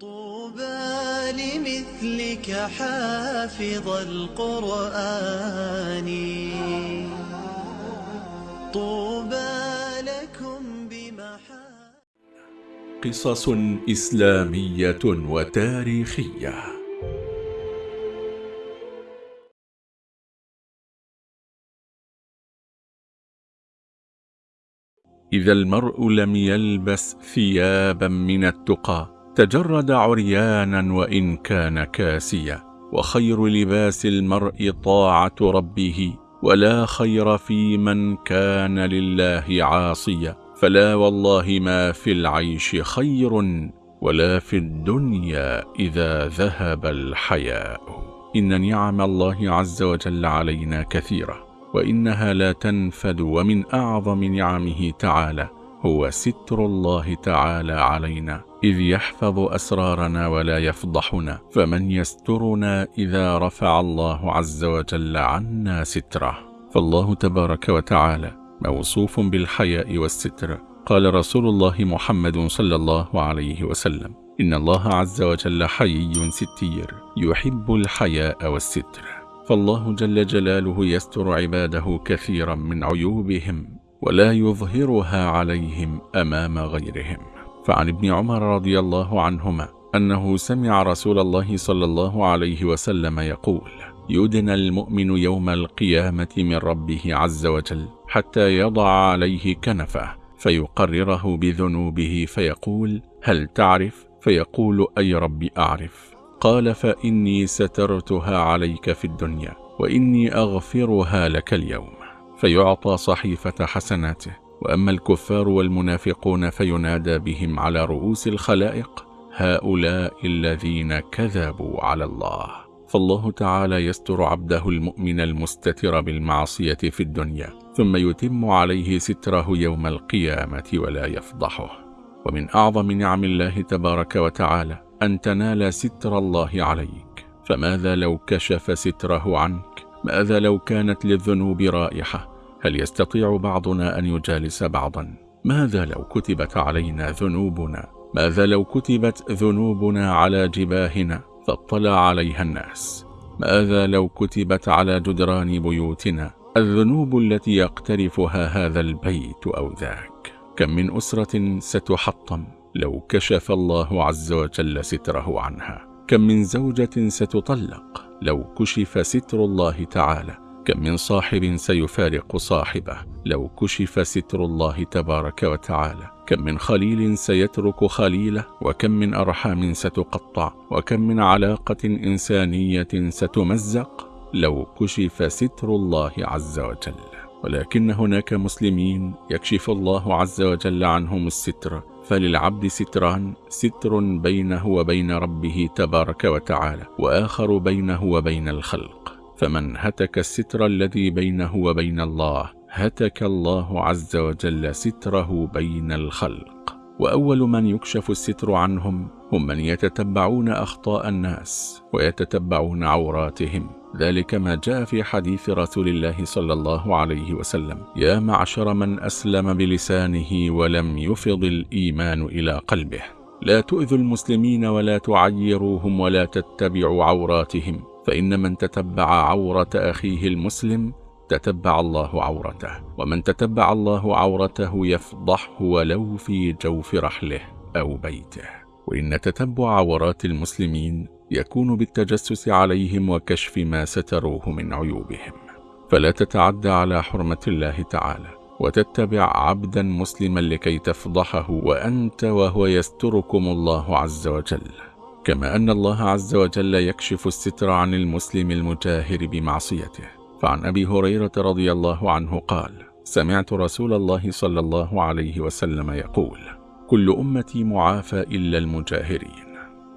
طوبى لمثلك حافظ القرآن. طوبى لكم بمحا قصص إسلامية وتاريخية. إذا المرء لم يلبس ثيابا من التقى تجرد عريانا وإن كان كاسيا وخير لباس المرء طاعة ربه ولا خير في من كان لله عاصيا. فلا والله ما في العيش خير ولا في الدنيا إذا ذهب الحياء. إن نعم الله عز وجل علينا كثيرة وإنها لا تنفد ومن أعظم نعمه تعالى هو ستر الله تعالى علينا. إذ يحفظ أسرارنا ولا يفضحنا فمن يسترنا إذا رفع الله عز وجل عنا ستره. فالله تبارك وتعالى موصوف بالحياء والستر. قال رسول الله محمد صلى الله عليه وسلم إن الله عز وجل حيي ستير يحب الحياء والستر. فالله جل جلاله يستر عباده كثيرا من عيوبهم ولا يظهرها عليهم أمام غيرهم. فعن ابن عمر رضي الله عنهما أنه سمع رسول الله صلى الله عليه وسلم يقول يدنى المؤمن يوم القيامة من ربه عز وجل حتى يضع عليه كنفه فيقرره بذنوبه فيقول هل تعرف؟ فيقول أي رب أعرف قال فإني سترتها عليك في الدنيا وإني أغفرها لك اليوم فيعطى صحيفة حسناته وأما الكفار والمنافقون فينادى بهم على رؤوس الخلائق هؤلاء الذين كذبوا على الله. فالله تعالى يستر عبده المؤمن المستتر بالمعصية في الدنيا ثم يتم عليه ستره يوم القيامة ولا يفضحه. ومن أعظم نعم الله تبارك وتعالى أن تنال ستر الله عليك. فماذا لو كشف ستره عنك؟ ماذا لو كانت للذنوب رائحة؟ هل يستطيع بعضنا أن يجالس بعضا؟ ماذا لو كتبت علينا ذنوبنا؟ ماذا لو كتبت ذنوبنا على جباهنا فاطلع عليها الناس؟ ماذا لو كتبت على جدران بيوتنا؟ الذنوب التي يقترفها هذا البيت أو ذاك؟ كم من أسرة ستحطم لو كشف الله عز وجل ستره عنها؟ كم من زوجة ستطلق لو كشف ستر الله تعالى؟ كم من صاحب سيفارق صاحبه. لو كشف ستر الله تبارك وتعالى كم من خليل سيترك خليله وكم من أرحام ستقطع وكم من علاقة إنسانية ستمزق. لو كشف ستر الله عز وجل ولكن هناك مسلمين يكشف الله عز وجل عنهم الستر فللعبد ستران ستر بينه وبين ربه تبارك وتعالى وآخر بينه وبين الخلق. فمن هتك الستر الذي بينه وبين الله هتك الله عز وجل ستره بين الخلق وأول من يكشف الستر عنهم هم من يتتبعون أخطاء الناس ويتتبعون عوراتهم ذلك ما جاء في حديث رسول الله صلى الله عليه وسلم يا معشر من أسلم بلسانه ولم يفض الإيمان إلى قلبه لا تؤذوا المسلمين ولا تعيروهم ولا تتبعوا عوراتهم فإن من تتبع عورة أخيه المسلم تتبع الله عورته ومن تتبع الله عورته يفضحه ولو في جوف رحله أو بيته. وإن تتبع عورات المسلمين يكون بالتجسس عليهم وكشف ما ستروه من عيوبهم. فلا تتعدى على حرمة الله تعالى وتتبع عبدا مسلما لكي تفضحه وأنت وهو يستركم الله عز وجل. كما أن الله عز وجل يكشف الستر عن المسلم المجاهر بمعصيته. فعن أبي هريرة رضي الله عنه قال سمعت رسول الله صلى الله عليه وسلم يقول كل أمتي معافى إلا المجاهرين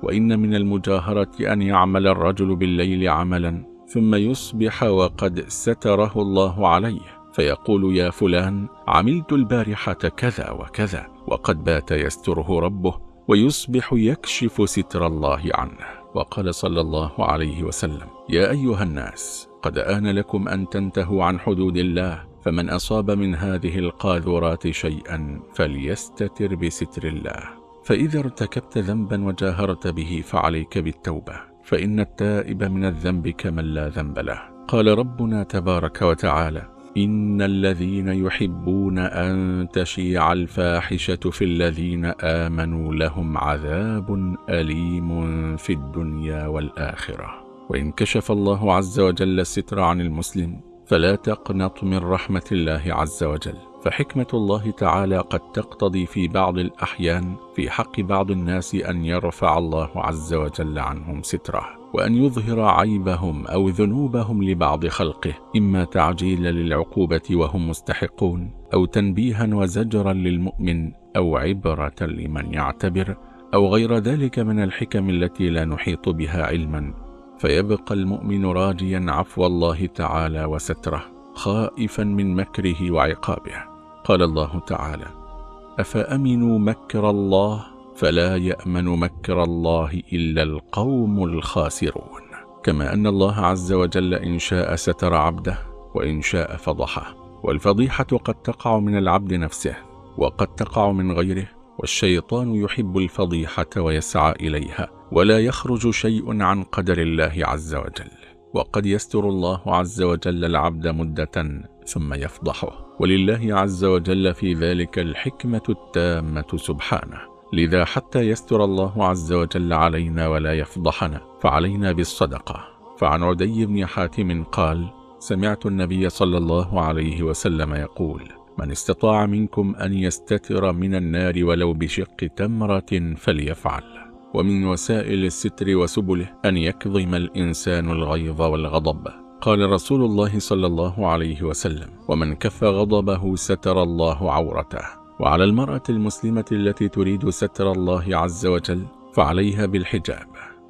وإن من المجاهرة أن يعمل الرجل بالليل عملا ثم يصبح وقد ستره الله عليه فيقول يا فلان عملت البارحة كذا وكذا وقد بات يستره ربه ويصبح يكشف ستر الله عنه. وقال صلى الله عليه وسلم يا أيها الناس قد آن لكم أن تنتهوا عن حدود الله فمن أصاب من هذه القاذورات شيئا فليستتر بستر الله. فإذا ارتكبت ذنبا وجاهرت به فعليك بالتوبة فإن التائب من الذنب كمن لا ذنب له. قال ربنا تبارك وتعالى إن الذين يحبون أن تشيع الفاحشة في الذين آمنوا لهم عذاب أليم في الدنيا والآخرة. وإن كشف الله عز وجل الستر عن المسلم فلا تقنط من رحمة الله عز وجل. فحكمة الله تعالى قد تقتضي في بعض الأحيان في حق بعض الناس أن يرفع الله عز وجل عنهم ستره. وأن يظهر عيبهم أو ذنوبهم لبعض خلقه إما تعجيلا للعقوبة وهم مستحقون أو تنبيها وزجرا للمؤمن أو عبرة لمن يعتبر أو غير ذلك من الحكم التي لا نحيط بها علما. فيبقى المؤمن راجيا عفو الله تعالى وستره خائفا من مكره وعقابه. قال الله تعالى أفأمنوا مكر الله؟ فلا يأمن مكر الله إلا القوم الخاسرون. كما أن الله عز وجل إن شاء ستر عبده وإن شاء فضحه والفضيحة قد تقع من العبد نفسه وقد تقع من غيره والشيطان يحب الفضيحة ويسعى إليها ولا يخرج شيء عن قدر الله عز وجل. وقد يستر الله عز وجل العبد مدة ثم يفضحه. ولله عز وجل في ذلك الحكمة التامة سبحانه. لذا حتى يستر الله عز وجل علينا ولا يفضحنا فعلينا بالصدقة. فعن عدي بن حاتم قال سمعت النبي صلى الله عليه وسلم يقول من استطاع منكم أن يستتر من النار ولو بشق تمرة فليفعل. ومن وسائل الستر وسبله أن يكظم الإنسان الغيظ والغضب. قال رسول الله صلى الله عليه وسلم ومن كف غضبه ستر الله عورته. وعلى المرأة المسلمة التي تريد ستر الله عز وجل فعليها بالحجاب.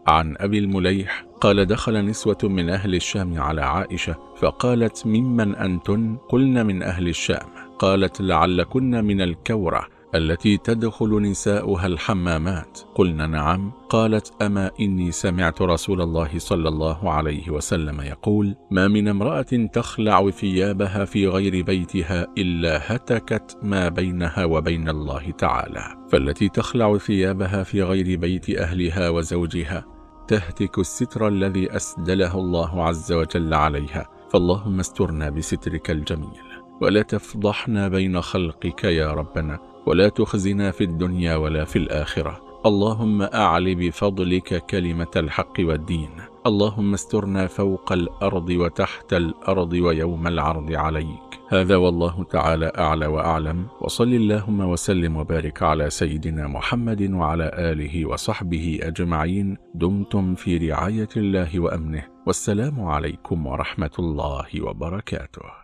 عن أبي المليح قال دخل نسوة من أهل الشام على عائشة فقالت ممن أنتن؟ قلن من أهل الشام. قالت لعلكن من الكورة. التي تدخل نساؤها الحمامات. قلنا نعم. قالت أما إني سمعت رسول الله صلى الله عليه وسلم يقول ما من امرأة تخلع ثيابها في غير بيتها إلا هتكت ما بينها وبين الله تعالى. فالتي تخلع ثيابها في غير بيت أهلها وزوجها تهتك الستر الذي أسدله الله عز وجل عليها. فاللهم استرنا بسترك الجميل. ولا تفضحنا بين خلقك يا ربنا. ولا تخزنا في الدنيا ولا في الآخرة. اللهم أعل بفضلك كلمة الحق والدين. اللهم استرنا فوق الأرض وتحت الأرض ويوم العرض عليك. هذا والله تعالى أعلى وأعلم. وصل اللهم وسلم وبارك على سيدنا محمد وعلى آله وصحبه أجمعين. دمتم في رعاية الله وأمنه. والسلام عليكم ورحمة الله وبركاته.